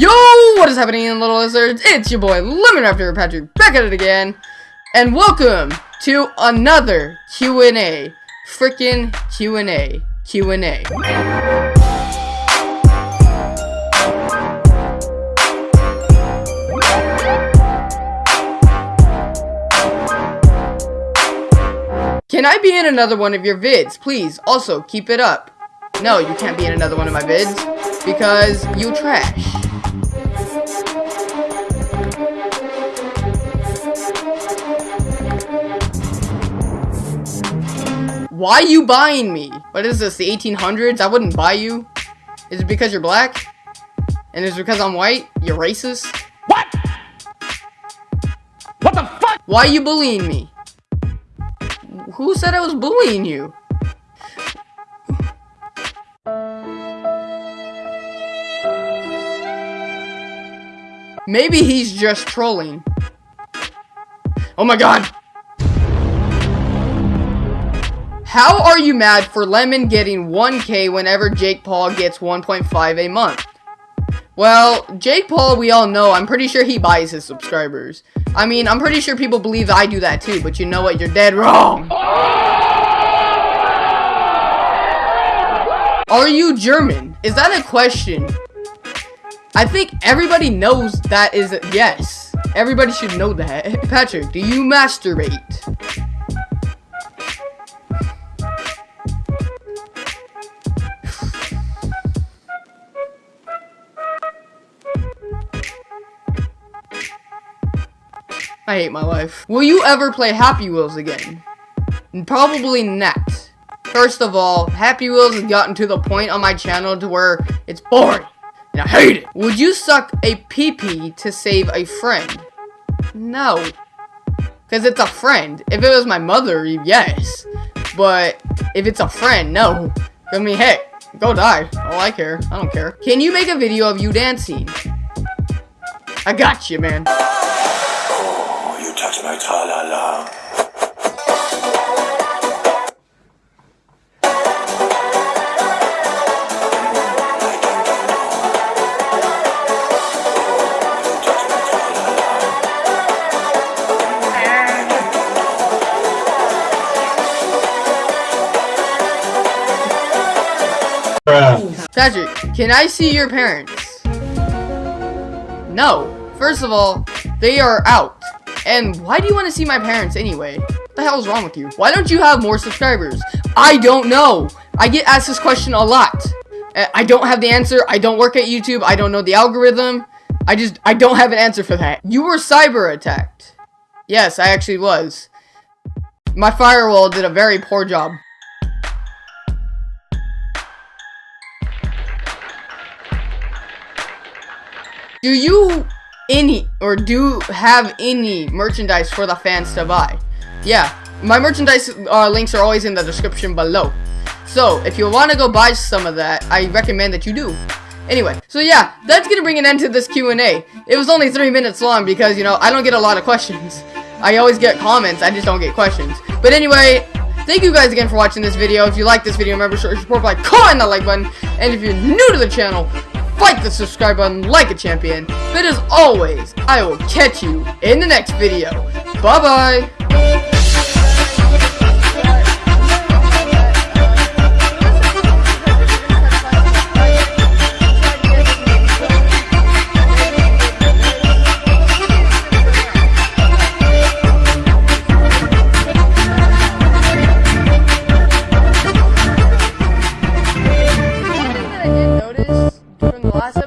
Yo, what is happening, little lizards? It's your boy, Lemon Raptor Patrick, back at it again. And welcome to another Q&A. Frickin' Q&A. Q&A. Can I be in another one of your vids? Please, also, keep it up. No, you can't be in another one of my vids, because you trash. Why you buying me? What is this, the 1800s? I wouldn't buy you. Is it because you're black? And is it because I'm white? You're racist? What? What the fuck? Why are you bullying me? Who said I was bullying you? Maybe he's just trolling. Oh my god! How are you mad for Lemon getting 1k whenever Jake Paul gets 1.5 a month? Well, Jake Paul, we all know, I'm pretty sure he buys his subscribers. I mean, I'm pretty sure people believe I do that too, but you know what? You're dead wrong. Are you German? Is that a question? I think everybody knows that is a yes. Everybody should know that. Patrick, do you masturbate? I hate my life. Will you ever play Happy Wheels again? Probably not. First of all, Happy Wheels has gotten to the point on my channel to where it's boring. And I hate it. Would you suck a pee-pee to save a friend? No. Because it's a friend. If it was my mother, yes. But if it's a friend, no. I mean, hey, go die. All I care. I don't care. Can you make a video of you dancing? I got you, man. My tra-la-la. Patrick, can I see your parents? No. First of all, they are out. And why do you want to see my parents anyway? What the hell is wrong with you? Why don't you have more subscribers? I don't know. I get asked this question a lot. Uh, I don't have the answer. I don't work at YouTube. I don't know the algorithm. I just, I don't have an answer for that. You were cyber attacked. Yes, I actually was. My firewall did a very poor job. Do you any or do have any merchandise for the fans to buy? Yeah, my merchandise uh, links are always in the description below. So if you want to go buy some of that, I recommend that you do. Anyway, so yeah, that's gonna bring an end to this Q&A. It was only three minutes long because you know I don't get a lot of questions. I always get comments, I just don't get questions. But anyway, thank you guys again for watching this video. If you like this video, remember to support by clicking that like button. And if you're new to the channel, fight the subscribe button like a champion. But as always, I will catch you in the next video. Bye-bye. From the last